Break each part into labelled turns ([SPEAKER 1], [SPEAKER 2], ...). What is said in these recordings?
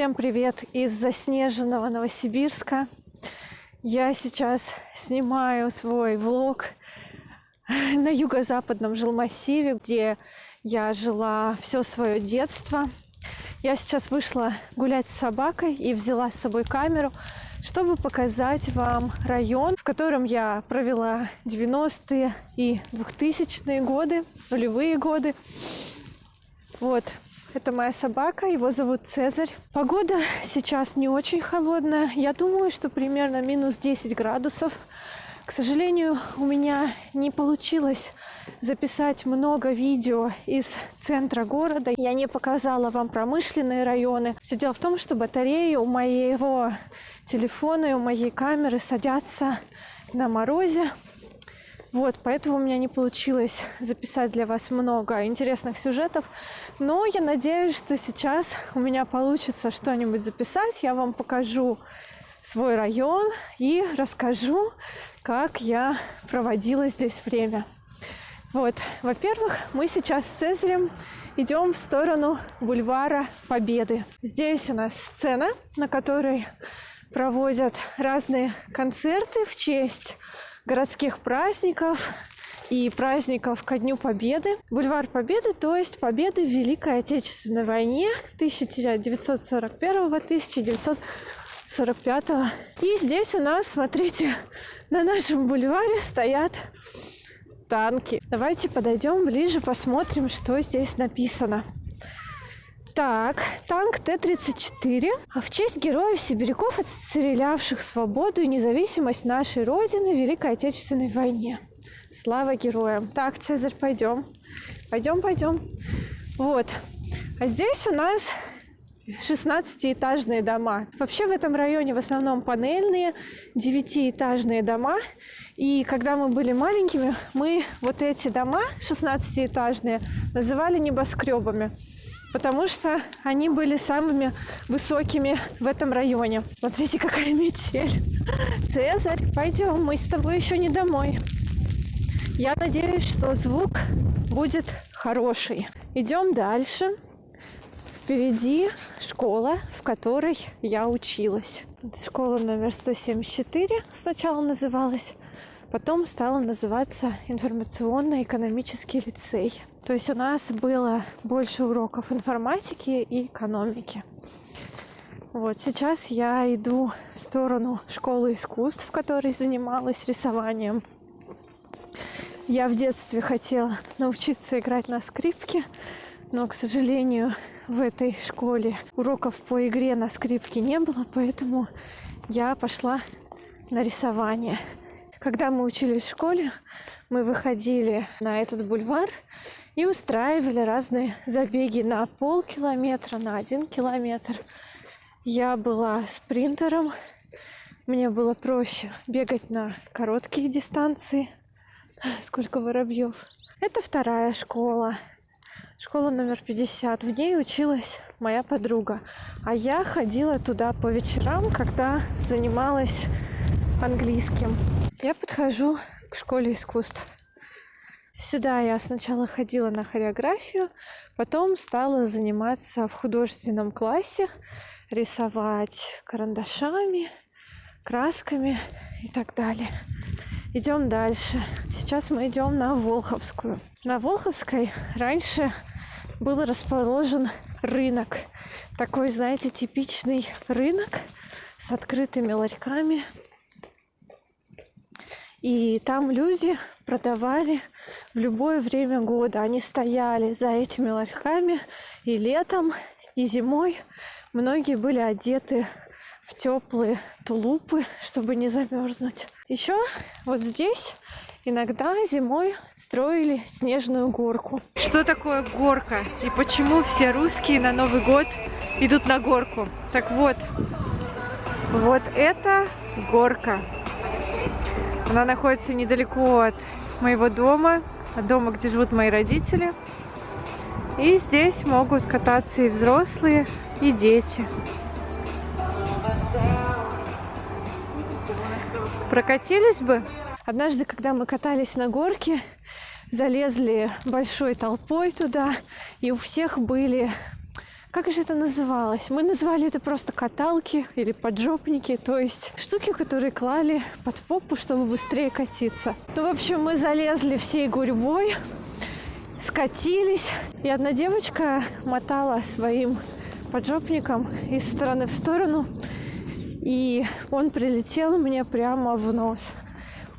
[SPEAKER 1] Всем привет из заснеженного Новосибирска. Я сейчас снимаю свой влог на юго-западном жилмассиве, где я жила все свое детство. Я сейчас вышла гулять с собакой и взяла с собой камеру, чтобы показать вам район, в котором я провела 90-е и 2000-е годы, нулевые годы. Вот, это моя собака, его зовут Цезарь. Погода сейчас не очень холодная. Я думаю, что примерно минус 10 градусов. К сожалению, у меня не получилось записать много видео из центра города. Я не показала вам промышленные районы. Все дело в том, что батареи у моего телефона и у моей камеры садятся на морозе. Вот, поэтому у меня не получилось записать для вас много интересных сюжетов. Но я надеюсь, что сейчас у меня получится что-нибудь записать. Я вам покажу свой район и расскажу, как я проводила здесь время. Вот, во-первых, мы сейчас с Цезарем идем в сторону бульвара Победы. Здесь у нас сцена, на которой проводят разные концерты в честь городских праздников и праздников ко Дню Победы. Бульвар Победы, то есть Победы в Великой Отечественной войне 1941-1945. И здесь у нас, смотрите, на нашем бульваре стоят танки. Давайте подойдем ближе, посмотрим, что здесь написано. Так, танк Т-34 в честь героев-сибиряков, отстрелявших свободу и независимость нашей Родины в Великой Отечественной войне. Слава героям. Так, Цезарь, пойдем. Пойдем, пойдем. Вот. А здесь у нас 16-этажные дома. Вообще в этом районе в основном панельные 9-этажные дома. И когда мы были маленькими, мы вот эти дома 16-этажные называли небоскребами потому что они были самыми высокими в этом районе. Смотрите, какая метель. Цезарь, пойдем, мы с тобой еще не домой. Я надеюсь, что звук будет хороший. Идем дальше. Впереди школа, в которой я училась. Школа номер 174 сначала называлась, потом стала называться информационно-экономический лицей. То есть у нас было больше уроков информатики и экономики. Вот сейчас я иду в сторону школы искусств, в которой занималась рисованием. Я в детстве хотела научиться играть на скрипке, но, к сожалению, в этой школе уроков по игре на скрипке не было, поэтому я пошла на рисование. Когда мы учились в школе, мы выходили на этот бульвар и устраивали разные забеги на полкилометра, на один километр. Я была спринтером, мне было проще бегать на короткие дистанции. Сколько воробьев. Это вторая школа. Школа номер 50. В ней училась моя подруга. А я ходила туда по вечерам, когда занималась английским. Я подхожу к школе искусств. Сюда я сначала ходила на хореографию, потом стала заниматься в художественном классе, рисовать карандашами, красками и так далее. Идем дальше. Сейчас мы идем на Волховскую. На Волховской раньше был расположен рынок. Такой, знаете, типичный рынок с открытыми ларьками, и там люди продавали в любое время года. Они стояли за этими ларьками и летом, и зимой. Многие были одеты в теплые тулупы, чтобы не замерзнуть. Еще вот здесь иногда зимой строили снежную горку. Что такое горка и почему все русские на Новый год идут на горку? Так вот, вот это горка. Она находится недалеко от моего дома, от дома, где живут мои родители. И здесь могут кататься и взрослые, и дети. Прокатились бы? Однажды, когда мы катались на горке, залезли большой толпой туда, и у всех были Как же это называлось? Мы назвали это просто каталки или поджопники, то есть штуки, которые клали под попу, чтобы быстрее катиться. Ну, в общем, мы залезли всей гурьбой, скатились, и одна девочка мотала своим поджопником из стороны в сторону, и он прилетел мне прямо в нос.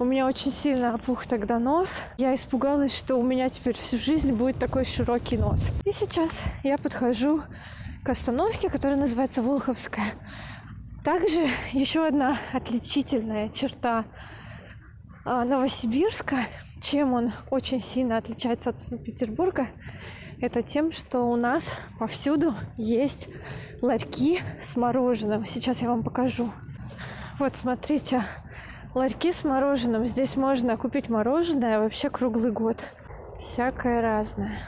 [SPEAKER 1] У меня очень сильно опух тогда нос. Я испугалась, что у меня теперь всю жизнь будет такой широкий нос. И сейчас я подхожу к остановке, которая называется Волховская. Также еще одна отличительная черта а, Новосибирска, чем он очень сильно отличается от Санкт-Петербурга, это тем, что у нас повсюду есть ларьки с мороженым. Сейчас я вам покажу. Вот, смотрите, ларьки с мороженым. Здесь можно купить мороженое вообще круглый год. Всякое разное.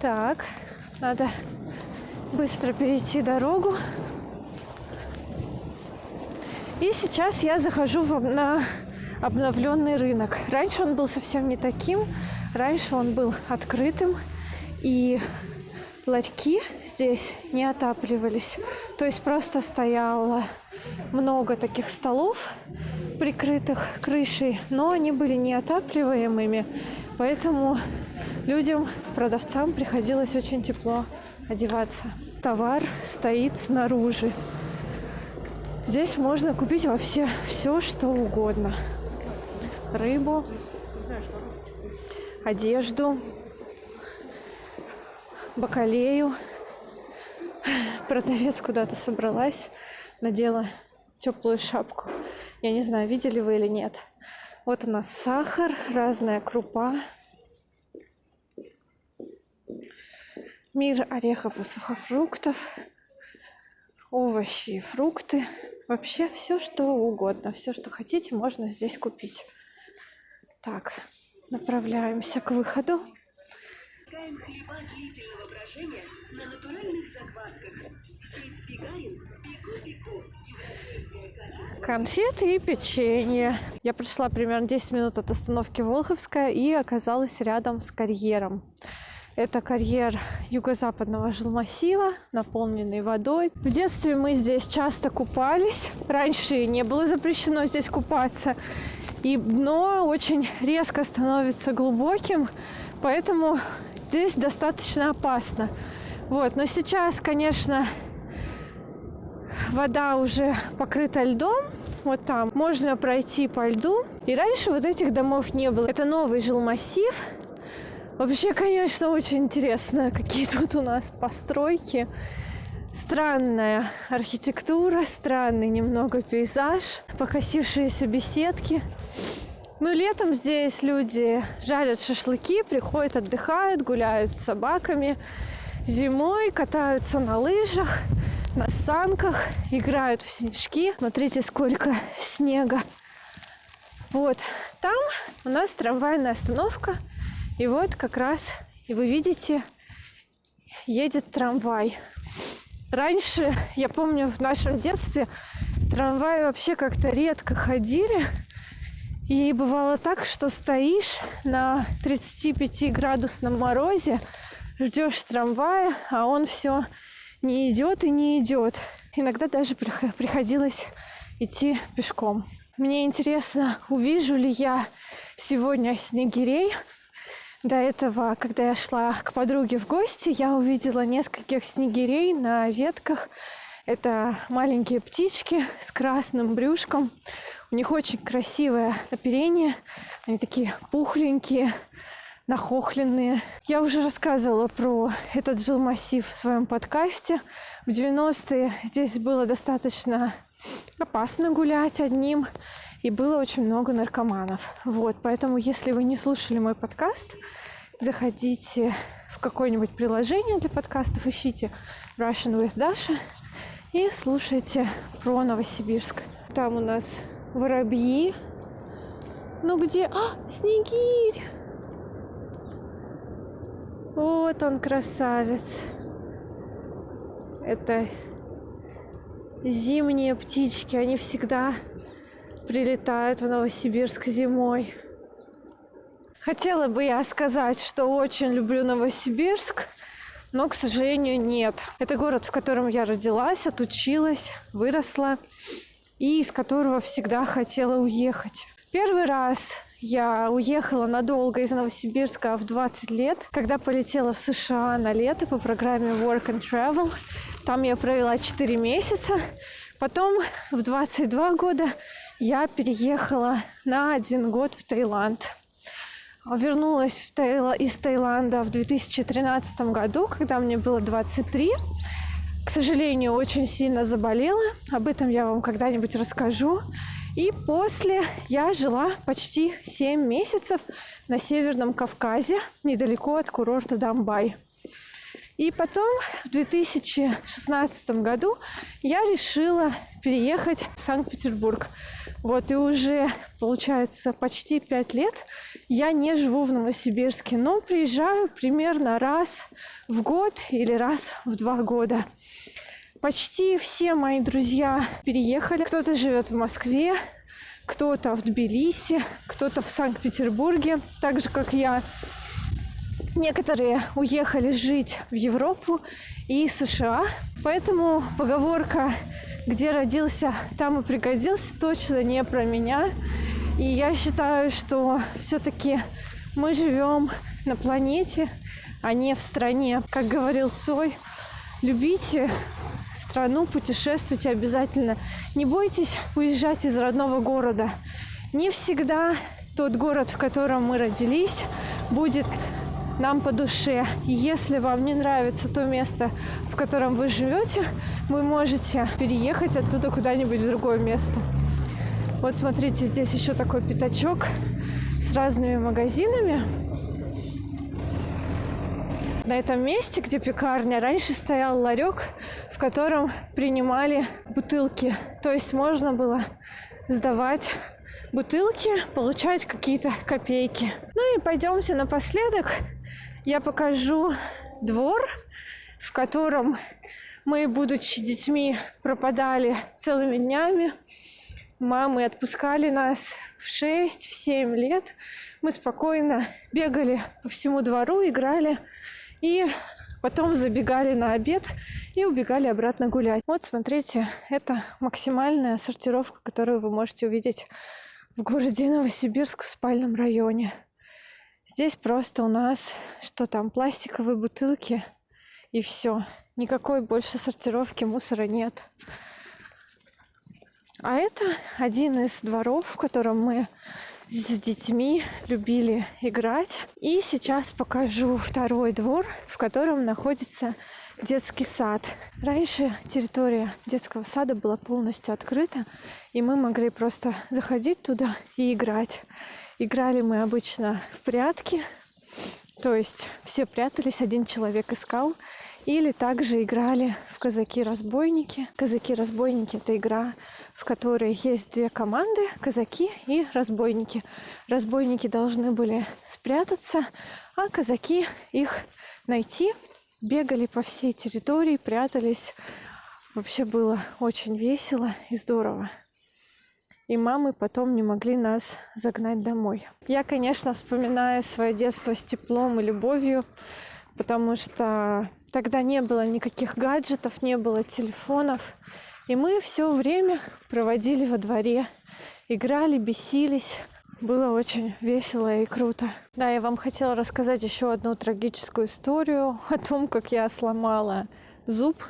[SPEAKER 1] Так, надо быстро перейти дорогу. И сейчас я захожу в, на обновленный рынок. Раньше он был совсем не таким. Раньше он был открытым. И ларьки здесь не отапливались. То есть просто стояло много таких столов, прикрытых крышей, но они были неотапливаемыми. Поэтому людям, продавцам приходилось очень тепло одеваться. Товар стоит снаружи. Здесь можно купить вообще все, что угодно. Рыбу, одежду, бакалею. Продавец куда-то собралась, надела теплую шапку. Я не знаю, видели вы или нет. Вот у нас сахар, разная крупа, мир орехов и сухофруктов, овощи и фрукты. Вообще все, что угодно, все, что хотите, можно здесь купить. Так, направляемся к выходу. Пекаем хлеба длительного брожения на натуральных заквасках. Сеть Пекаем, пеку-пеку. Конфеты и печенье. Я пришла примерно 10 минут от остановки Волховская и оказалась рядом с карьером. Это карьер юго-западного жилмассива, наполненный водой. В детстве мы здесь часто купались. Раньше не было запрещено здесь купаться. И дно очень резко становится глубоким, поэтому здесь достаточно опасно. Вот. Но сейчас, конечно, вода уже покрыта льдом, вот там можно пройти по льду. И раньше вот этих домов не было. Это новый жилмассив, Вообще, конечно, очень интересно, какие тут у нас постройки. Странная архитектура, странный немного пейзаж, покосившиеся беседки. Ну, летом здесь люди жарят шашлыки, приходят, отдыхают, гуляют с собаками. Зимой катаются на лыжах, на санках, играют в снежки. Смотрите, сколько снега. Вот там у нас трамвайная остановка – и вот как раз, и вы видите, едет трамвай. Раньше, я помню, в нашем детстве трамваи вообще как-то редко ходили. И бывало так, что стоишь на 35-градусном морозе, ждешь трамвая, а он все не идет и не идет. Иногда даже приходилось идти пешком. Мне интересно, увижу ли я сегодня снегирей, до этого, когда я шла к подруге в гости, я увидела нескольких снегирей на ветках. Это маленькие птички с красным брюшком. У них очень красивое оперение. Они такие пухленькие, нахохленные. Я уже рассказывала про этот жилмассив в своем подкасте. В 90-е здесь было достаточно опасно гулять одним и было очень много наркоманов. Вот, поэтому, если вы не слушали мой подкаст, заходите в какое-нибудь приложение для подкастов, ищите Russian with Dasha и слушайте про Новосибирск. Там у нас воробьи. Ну где? А, снегирь! Вот он, красавец. Это зимние птички. Они всегда прилетают в Новосибирск зимой. Хотела бы я сказать, что очень люблю Новосибирск, но, к сожалению, нет. Это город, в котором я родилась, отучилась, выросла и из которого всегда хотела уехать. Первый раз я уехала надолго из Новосибирска в 20 лет, когда полетела в США на лето по программе Work and Travel. Там я провела 4 месяца. Потом в 22 года я переехала на один год в Таиланд. Вернулась в Таил... из Таиланда в 2013 году, когда мне было 23. К сожалению, очень сильно заболела. Об этом я вам когда-нибудь расскажу. И после я жила почти 7 месяцев на Северном Кавказе, недалеко от курорта Дамбай. И потом в 2016 году я решила переехать в Санкт-Петербург. Вот и уже, получается, почти пять лет я не живу в Новосибирске, но приезжаю примерно раз в год или раз в два года. Почти все мои друзья переехали. Кто-то живет в Москве, кто-то в Тбилиси, кто-то в Санкт-Петербурге, так же как я. Некоторые уехали жить в Европу и США, поэтому поговорка «где родился, там и пригодился» точно не про меня. И я считаю, что все-таки мы живем на планете, а не в стране. Как говорил Цой, любите страну, путешествуйте обязательно. Не бойтесь уезжать из родного города. Не всегда тот город, в котором мы родились, будет нам по душе. Если вам не нравится то место, в котором вы живете, вы можете переехать оттуда куда-нибудь в другое место. Вот смотрите, здесь еще такой пятачок с разными магазинами. На этом месте, где пекарня, раньше стоял ларек, в котором принимали бутылки. То есть можно было сдавать бутылки, получать какие-то копейки. Ну и пойдемте напоследок. Я покажу двор, в котором мы, будучи детьми, пропадали целыми днями. Мамы отпускали нас в 6-7 лет. Мы спокойно бегали по всему двору, играли и потом забегали на обед и убегали обратно гулять. Вот, смотрите, это максимальная сортировка, которую вы можете увидеть в городе Новосибирск в спальном районе. Здесь просто у нас, что там, пластиковые бутылки и все. Никакой больше сортировки мусора нет. А это один из дворов, в котором мы с детьми любили играть. И сейчас покажу второй двор, в котором находится детский сад. Раньше территория детского сада была полностью открыта, и мы могли просто заходить туда и играть. Играли мы обычно в прятки, то есть все прятались, один человек искал. Или также играли в казаки-разбойники. Казаки-разбойники – это игра, в которой есть две команды – казаки и разбойники. Разбойники должны были спрятаться, а казаки их найти. Бегали по всей территории, прятались. Вообще было очень весело и здорово. И мамы потом не могли нас загнать домой. Я, конечно, вспоминаю свое детство с теплом и любовью, потому что Тогда не было никаких гаджетов, не было телефонов. И мы все время проводили во дворе, играли, бесились. Было очень весело и круто. Да, я вам хотела рассказать еще одну трагическую историю о том, как я сломала зуб.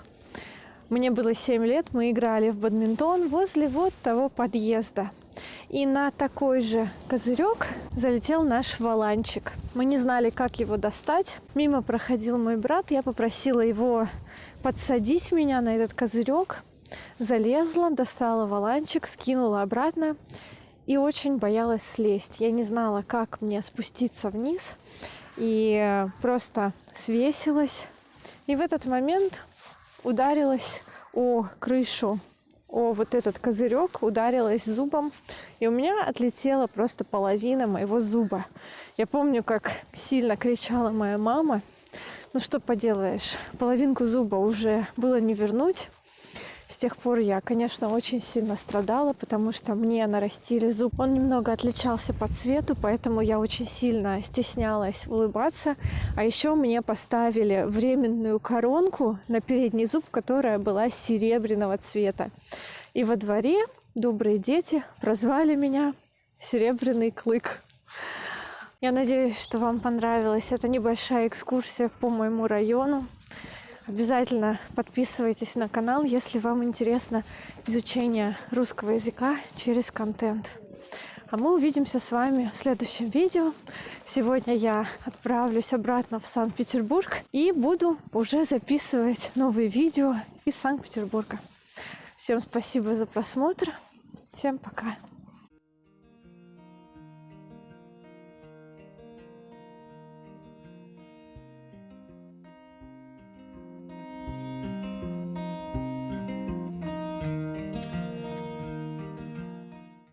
[SPEAKER 1] Мне было 7 лет, мы играли в бадминтон возле вот того подъезда. И на такой же козырек залетел наш валанчик. Мы не знали, как его достать. Мимо проходил мой брат. Я попросила его подсадить меня на этот козырек. Залезла, достала валанчик, скинула обратно и очень боялась слезть. Я не знала, как мне спуститься вниз. И просто свесилась. И в этот момент ударилась о крышу о вот этот козырек, ударилась зубом, и у меня отлетела просто половина моего зуба. Я помню, как сильно кричала моя мама. Ну что поделаешь, половинку зуба уже было не вернуть. С тех пор я, конечно, очень сильно страдала, потому что мне нарастили зуб. Он немного отличался по цвету, поэтому я очень сильно стеснялась улыбаться. А еще мне поставили временную коронку на передний зуб, которая была серебряного цвета. И во дворе добрые дети прозвали меня Серебряный клык. Я надеюсь, что вам понравилась эта небольшая экскурсия по моему району. Обязательно подписывайтесь на канал, если вам интересно изучение русского языка через контент. А мы увидимся с вами в следующем видео. Сегодня я отправлюсь обратно в Санкт-Петербург и буду уже записывать новые видео из Санкт-Петербурга. Всем спасибо за просмотр. Всем пока.